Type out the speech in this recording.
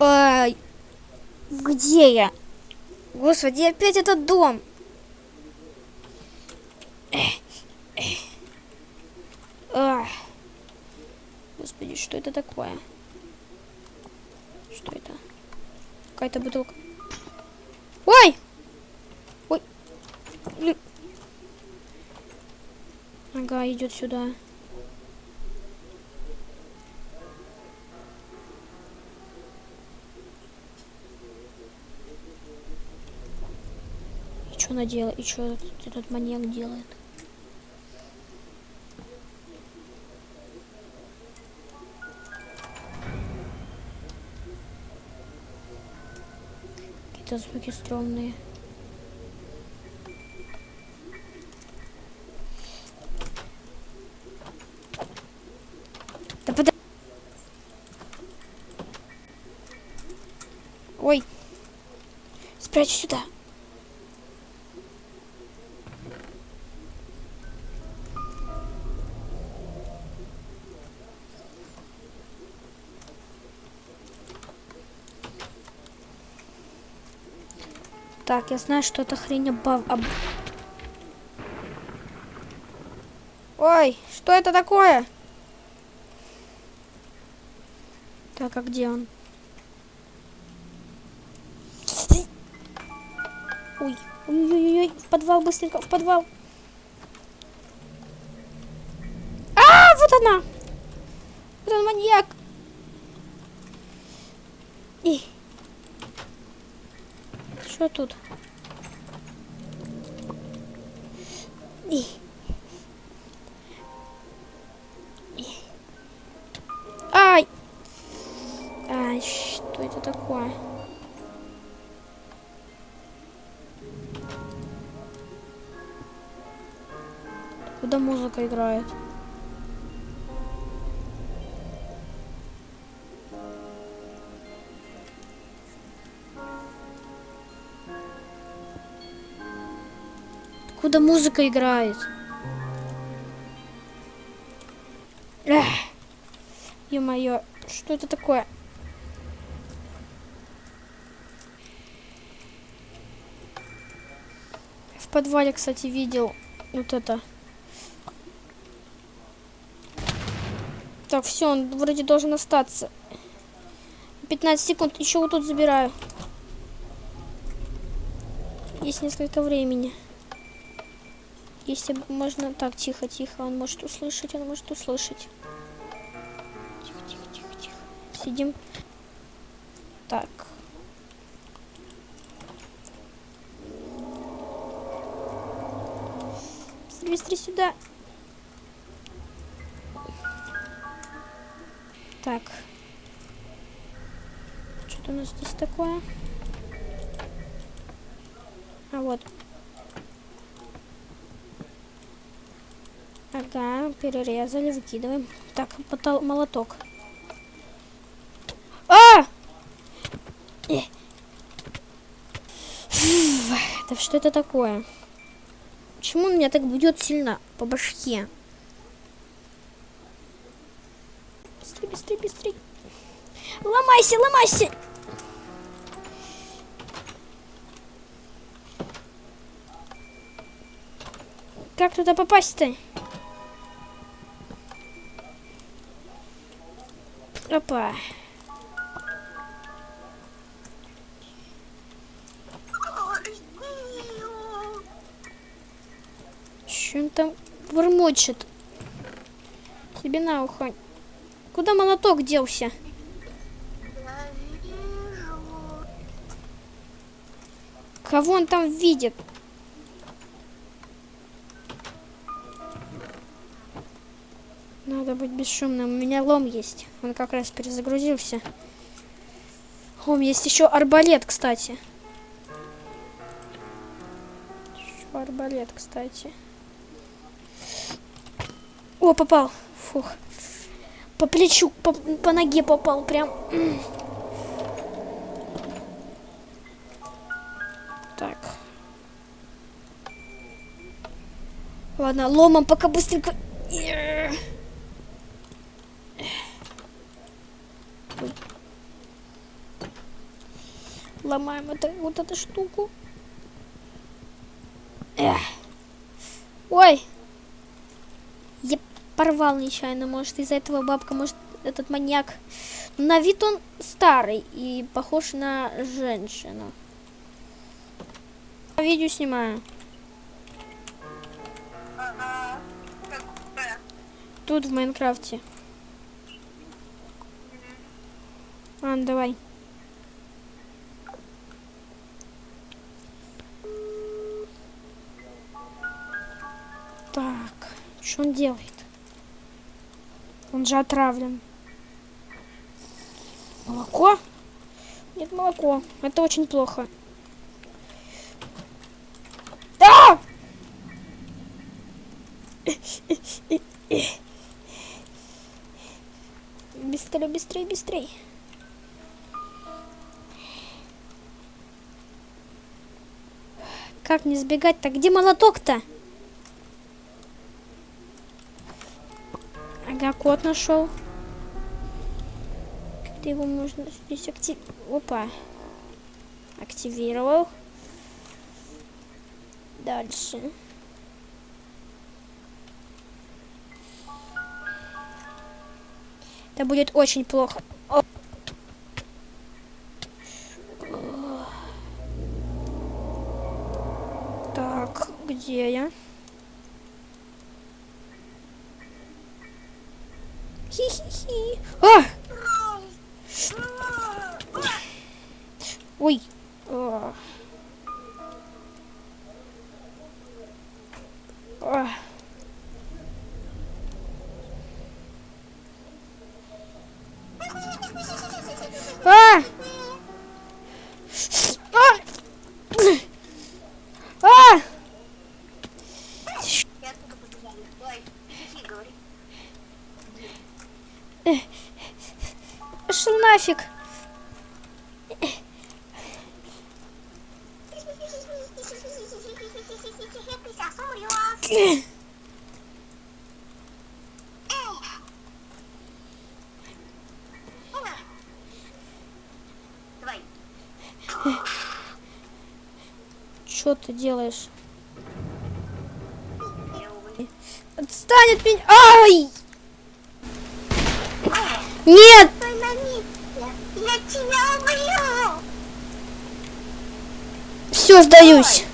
Ай, где я? Господи, опять этот дом. Ах. Господи, что это такое? Что это? Какая-то бутылка. Ой! Ой! Ага, идет сюда. Что она делает? И что этот, маньяк делает? Какие-то звуки стрёмные. Да пода... Ой. Спрячь сюда. Так, я знаю, что это хрень обав... об- Ой, что это такое? Так, а где он? Ой, ой-ой-ой, в подвал, быстренько, в подвал. А, вот она! Вот он маньяк. И. Что тут? Ай! Ай, что это такое? Куда музыка играет? Куда музыка играет? Эх. Ё-моё, что это такое? В подвале, кстати, видел вот это. Так, все, он вроде должен остаться. 15 секунд, еще вот тут забираю. Есть несколько времени. Если можно... Так, тихо, тихо. Он может услышать, он может услышать. Тихо, тихо, тихо, тихо. Сидим. Так. Быстрее сюда. Так. Что-то у нас здесь такое. А вот. Ага, перерезали, выкидываем. Так, потол- молоток. А! Э. Да что это такое? Почему он меня так бьет сильно по башке? Быстрей, быстрей, быстрей. Ломайся, ломайся! Как туда попасть-то? Че он там бормочет? Себе на ухо. Куда молоток делся? Кого он там видит? Надо быть бесшумным. У меня лом есть. Он как раз перезагрузился. Лом есть еще арбалет, кстати. Еще арбалет, кстати. О, попал. Фух. По плечу, по, по ноге попал прям. Так. Ладно, ломом пока быстренько. Ой. Ломаем это, вот эту штуку. Эх. Ой. Я порвал нечаянно, может, из-за этого бабка, может, этот маньяк. На вид он старый и похож на женщину. Видео снимаю. Ага. Тут в Майнкрафте. А, давай. Что он делает? Он же отравлен. Молоко? Нет, молоко. Это очень плохо. Да! Быстрее, быстрее, быстрее. Как не сбегать-то? Где молоток-то? Кот нашел. Как-то его можно здесь актив... Опа. Активировал. Дальше. Это будет очень плохо. О. Так, где я? Хи-хи-хи. А! Ой. Что ты делаешь? Отстань от меня. Ай! Нет! Все, сдаюсь.